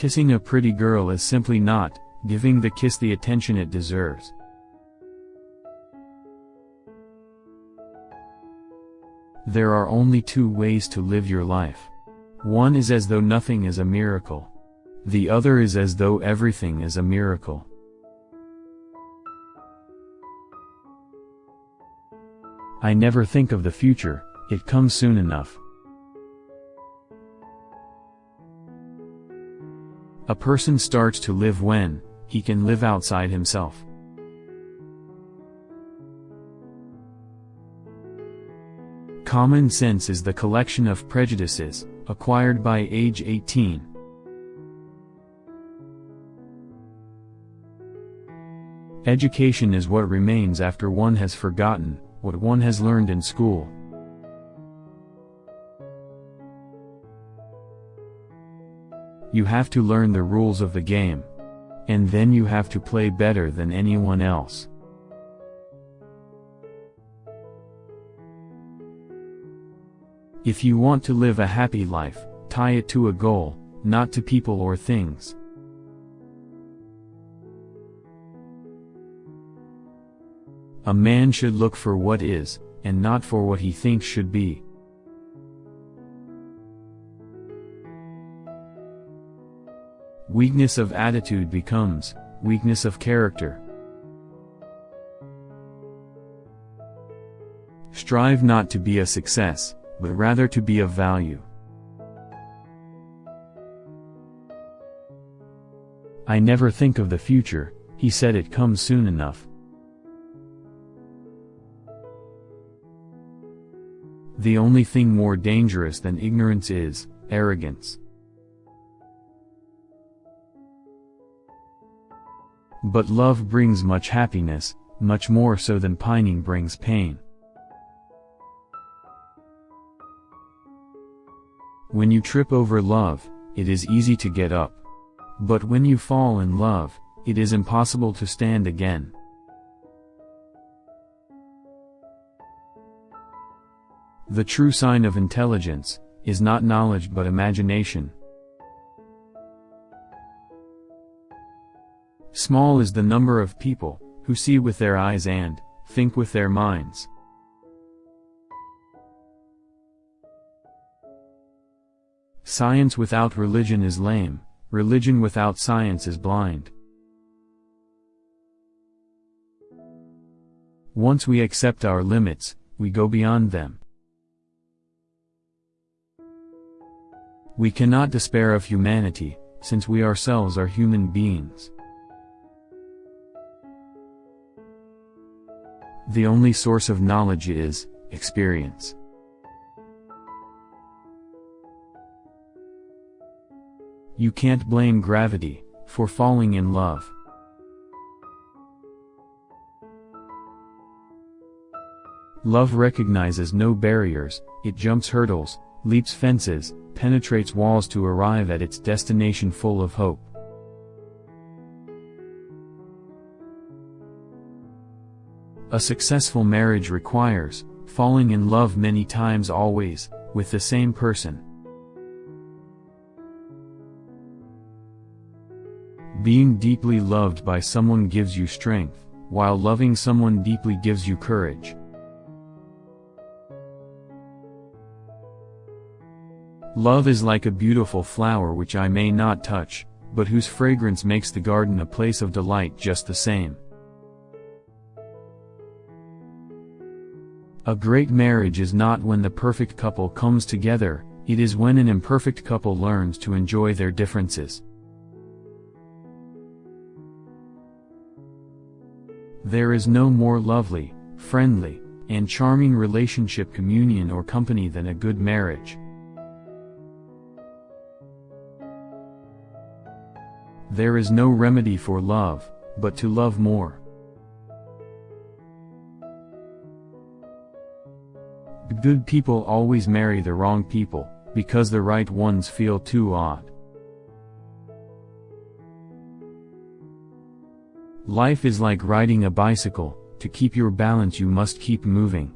Kissing a pretty girl is simply not giving the kiss the attention it deserves. There are only two ways to live your life. One is as though nothing is a miracle. The other is as though everything is a miracle. I never think of the future, it comes soon enough. A person starts to live when he can live outside himself. Common sense is the collection of prejudices, acquired by age 18. Education is what remains after one has forgotten what one has learned in school. You have to learn the rules of the game. And then you have to play better than anyone else. If you want to live a happy life, tie it to a goal, not to people or things. A man should look for what is, and not for what he thinks should be. Weakness of attitude becomes weakness of character. Strive not to be a success, but rather to be of value. I never think of the future, he said it comes soon enough. The only thing more dangerous than ignorance is arrogance. But love brings much happiness, much more so than pining brings pain. When you trip over love, it is easy to get up. But when you fall in love, it is impossible to stand again. The true sign of intelligence, is not knowledge but imagination. Small is the number of people, who see with their eyes and, think with their minds. Science without religion is lame, religion without science is blind. Once we accept our limits, we go beyond them. We cannot despair of humanity, since we ourselves are human beings. The only source of knowledge is experience. You can't blame gravity for falling in love. Love recognizes no barriers, it jumps hurdles, leaps fences, penetrates walls to arrive at its destination full of hope. A successful marriage requires falling in love many times always, with the same person. Being deeply loved by someone gives you strength, while loving someone deeply gives you courage. Love is like a beautiful flower which I may not touch, but whose fragrance makes the garden a place of delight just the same. A great marriage is not when the perfect couple comes together, it is when an imperfect couple learns to enjoy their differences. There is no more lovely, friendly, and charming relationship communion or company than a good marriage. There is no remedy for love, but to love more. Good people always marry the wrong people, because the right ones feel too odd. Life is like riding a bicycle, to keep your balance you must keep moving.